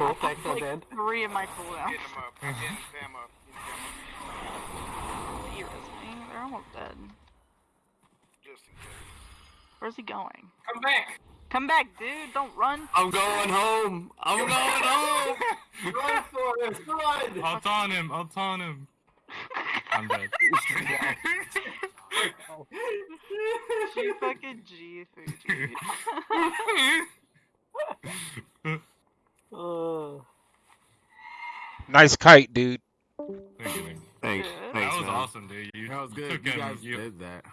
Full text on like dead. three of my cooldowns. Getting them up. Getting them up. Getting them He res me. They're almost dead. Just in case. Where's he going? Come back. Come back, dude. Don't run. I'm going home. I'm going home. Run, Forrest. Run. I'll taunt him. I'll taunt him. I'm dead. G fucking G, Fuji. Nice kite, dude. Thank you, man. Thanks. Thanks, That was man. awesome, dude. You That was good. took You him. guys you, did that.